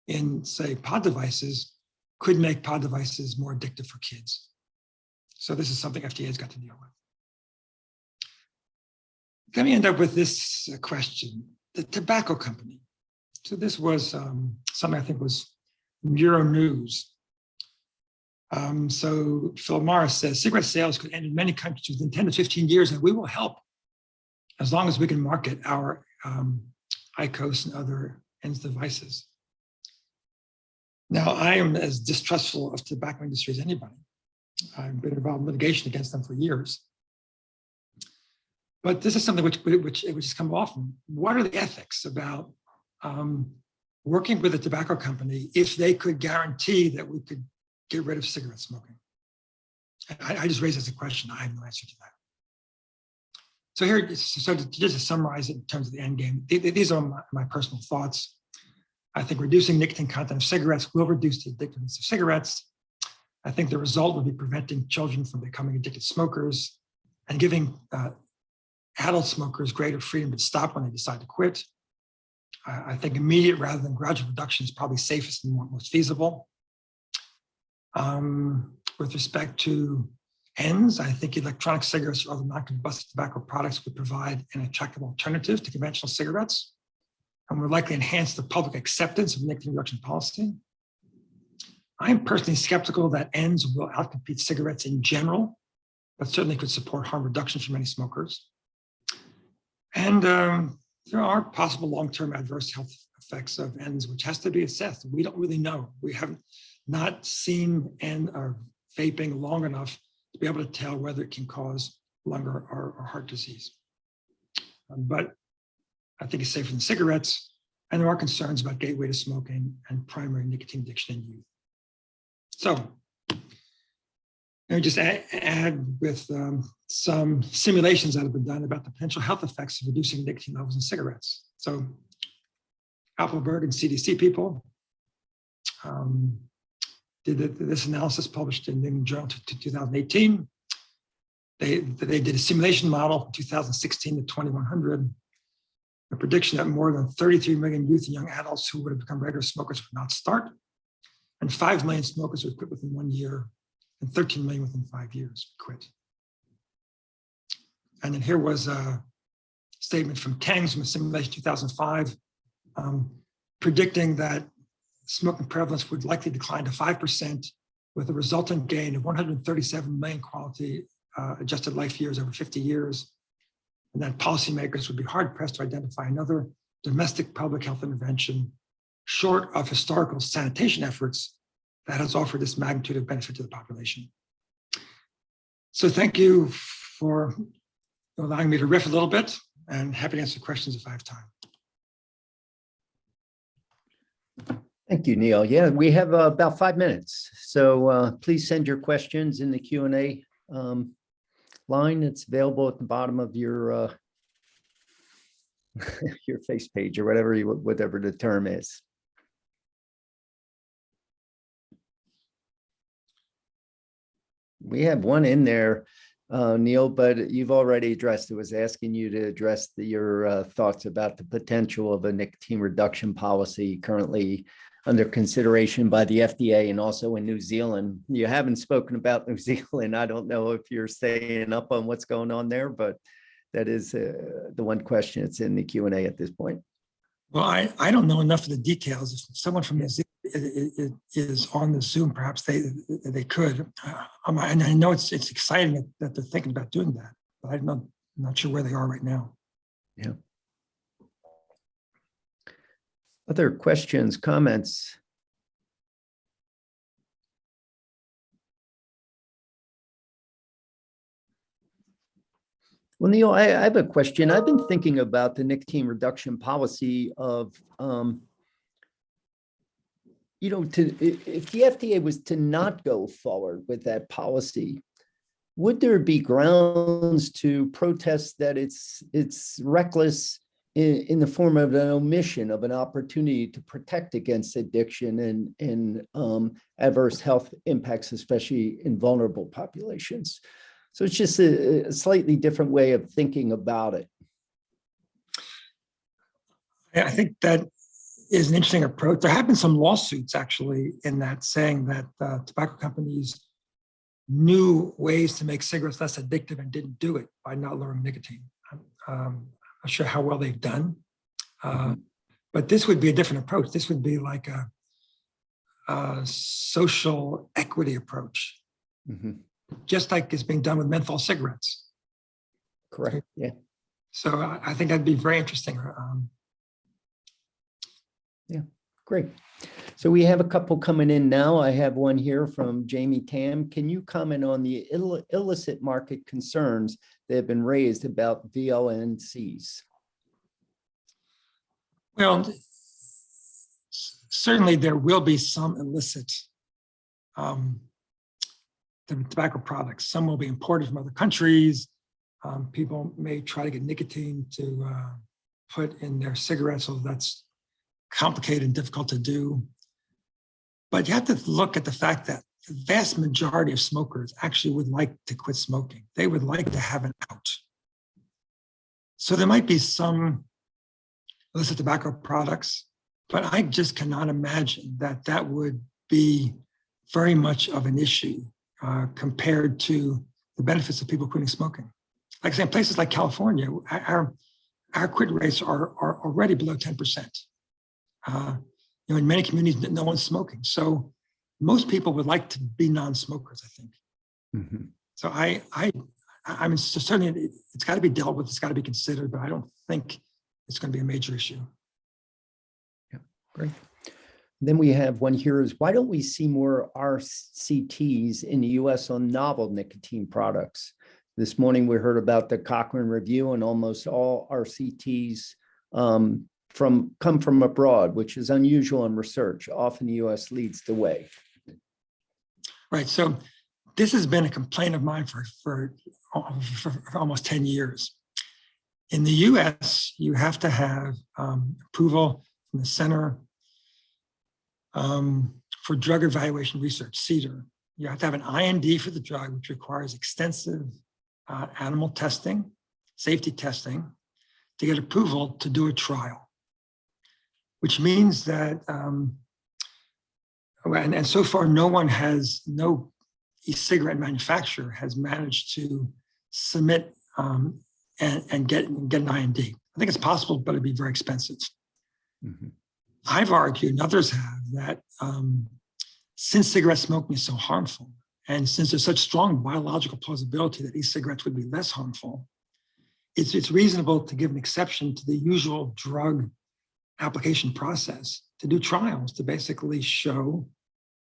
in say pod devices could make pod devices more addictive for kids. So this is something FDA has got to deal with. Let me end up with this uh, question. The tobacco company. So this was um, something I think was Euro News. Um, so Phil Morris says cigarette sales could end in many countries within 10 to 15 years, and we will help as long as we can market our um, IQOS and other ENDS devices. Now, I am as distrustful of tobacco industry as anybody. I've been involved in litigation against them for years. But this is something which, which, which has come often. What are the ethics about um, working with a tobacco company if they could guarantee that we could get rid of cigarette smoking? I, I just raised as a question. I have no answer to that. So here, so to, just to summarize it in terms of the end game, these are my, my personal thoughts. I think reducing nicotine content of cigarettes will reduce the addictiveness of cigarettes. I think the result will be preventing children from becoming addicted smokers and giving uh, adult smokers greater freedom to stop when they decide to quit. I, I think immediate rather than gradual reduction is probably safest and most feasible. Um, with respect to ENDS, I think electronic cigarettes or other non-combustible tobacco products would provide an attractive alternative to conventional cigarettes and would likely enhance the public acceptance of nicotine reduction policy. I am personally skeptical that ENDS will outcompete cigarettes in general, but certainly could support harm reduction for many smokers. And um, there are possible long-term adverse health effects of ENDS, which has to be assessed. We don't really know. We haven't not seen and or vaping long enough to be able to tell whether it can cause lung or, or, or heart disease. Um, but I think it's safer than cigarettes. And there are concerns about gateway to smoking and primary nicotine addiction in youth. So let me just add, add with um, some simulations that have been done about the potential health effects of reducing nicotine levels in cigarettes. So Apelberg and CDC people um, did this analysis published in the Journal to 2018. They, they did a simulation model from 2016 to 2100, a prediction that more than 33 million youth and young adults who would have become regular smokers would not start, and 5 million smokers would quit within one year and 13 million within five years quit. And then here was a statement from Tengs from a simulation 2005, um, predicting that smoking prevalence would likely decline to 5% with a resultant gain of 137 million quality uh, adjusted life years over 50 years. And that policymakers would be hard pressed to identify another domestic public health intervention short of historical sanitation efforts that has offered this magnitude of benefit to the population. So thank you for allowing me to riff a little bit and happy to answer questions if I have time. Thank you, Neil. Yeah, we have uh, about five minutes. So uh, please send your questions in the Q and A um, line. It's available at the bottom of your uh, your face page or whatever you whatever the term is. We have one in there, uh, Neil, but you've already addressed, it was asking you to address the, your uh, thoughts about the potential of a nicotine reduction policy currently under consideration by the FDA and also in New Zealand. You haven't spoken about New Zealand. I don't know if you're staying up on what's going on there, but that is uh, the one question that's in the Q and A at this point. Well, I, I don't know enough of the details. If someone from New Zealand is on the Zoom, perhaps they they could. Uh, and I know it's it's exciting that they're thinking about doing that, but I'm not I'm not sure where they are right now. Yeah. Other questions, comments? Well, Neil, I, I have a question. I've been thinking about the nicotine reduction policy of um, you know, to, if the FDA was to not go forward with that policy, would there be grounds to protest that it's, it's reckless in, in the form of an omission of an opportunity to protect against addiction and, and um, adverse health impacts, especially in vulnerable populations? So it's just a, a slightly different way of thinking about it. I think that is an interesting approach. There have been some lawsuits actually in that saying that uh, tobacco companies knew ways to make cigarettes less addictive and didn't do it by not lowering nicotine. Um, not sure how well they've done. Uh, But this would be a different approach. This would be like a, a social equity approach, Mhm. just like is being done with menthol cigarettes. Correct, yeah. So I, I think that'd be very interesting. Um, Great. So we have a couple coming in now. I have one here from Jamie Tam. Can you comment on the ill- illicit market concerns that have been raised about VLNCs? Well, certainly there will be some illicit um, tobacco products. Some will be imported from other countries. Um, People may try to get nicotine to uh, put in their cigarettes, so that's complicated and difficult to do. But you have to look at the fact that the vast majority of smokers actually would like to quit smoking. They would like to have an out. So there might be some illicit tobacco products, but I just cannot imagine that that would be very much of an issue uh, compared to the benefits of people quitting smoking. Like I say, in places like California, our, our quit rates are, are already below 10%. Uh, know, in many communities, no one's smoking. So most people would like to be non-smokers, I think. Mhm. So I, I, I mean, certainly it- it's got to be dealt with, it's got to be considered, but I don't think it's going to be a major issue. Yeah, great. Then we have one here is, why don't we see more RCTs in the US on novel nicotine products? This morning, we heard about the Cochrane review and almost all RCTs um, from, come from abroad, which is unusual in research. Often the US leads the way. Right, so this has been a complaint of mine for, for, for, almost 10 years. In the US, you have to have um, approval from the Center um, for Drug Evaluation Research, CDER. You have to have an IND for the drug, which requires extensive uh, animal testing, safety testing, to get approval to do a trial. Which means that um, and, and so far, no one has, no e-cigarette manufacturer has managed to submit um, and, and get, get an IND. I think it's possible, but it'd be very expensive. Mhm. I've argued, and others have, that um, since cigarette smoking is so harmful, and since there's such strong biological plausibility that e-cigarettes would be less harmful, it's, it's reasonable to give an exception to the usual drug application process to do trials to basically show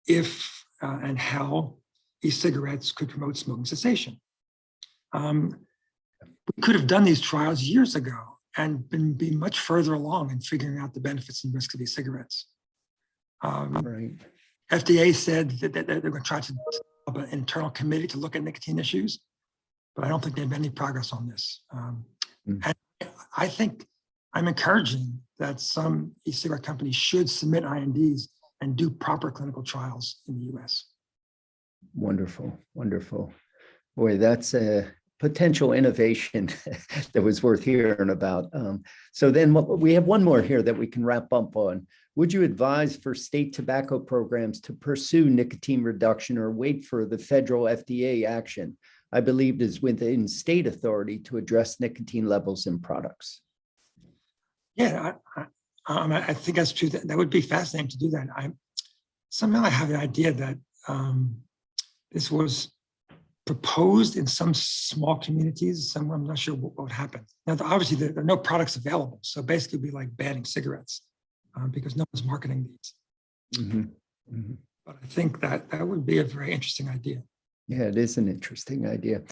if uh, and how e-cigarettes could promote smoking cessation. Um, we could have done these trials years ago and been be much further along in figuring out the benefits and risks of e-cigarettes. Um, Right. FDA said that, that they're going to try to develop an internal committee to look at nicotine issues, but I don't think they've made any progress on this. Um, Mm. And I think I'm encouraging that some e-cigarette companies should submit INDs and do proper clinical trials in the US. Wonderful, wonderful. Boy, that's a potential innovation that was worth hearing about. Um, So then what- we have one more here that we can wrap up on. Would you advise for state tobacco programs to pursue nicotine reduction or wait for the federal FDA action? I believe is within state authority to address nicotine levels in products. Yeah, I, I, um, I think that's true. That, that would be fascinating to do that. I somehow I have the idea that um, this was proposed in some small communities. Some I'm not sure what, what would happen. Now, obviously, there, are no products available, so basically, it'd be like banning cigarettes uh, because no one's marketing these. Mhm, mhm. But I think that that would be a very interesting idea. Yeah, it is an interesting idea.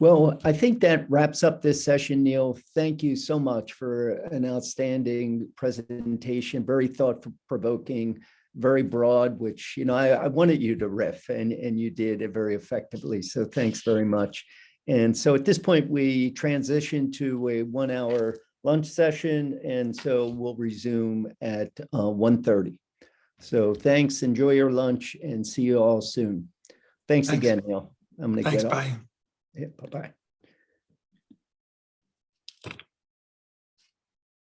Well, I think that wraps up this session, Neil. Thank you so much for an outstanding presentation, very thought provoking, very broad, which, you know, I, I wanted you to riff and, and you did it very effectively. So thanks very much. And so at this point, we transition to a one hour lunch session. And so we'll resume at uh, 1:30. So thanks, enjoy your lunch and see you all soon. Thanks Thanks. again, Neil. I'm gonna Thanks, get off. bye. Yeah, bye-bye.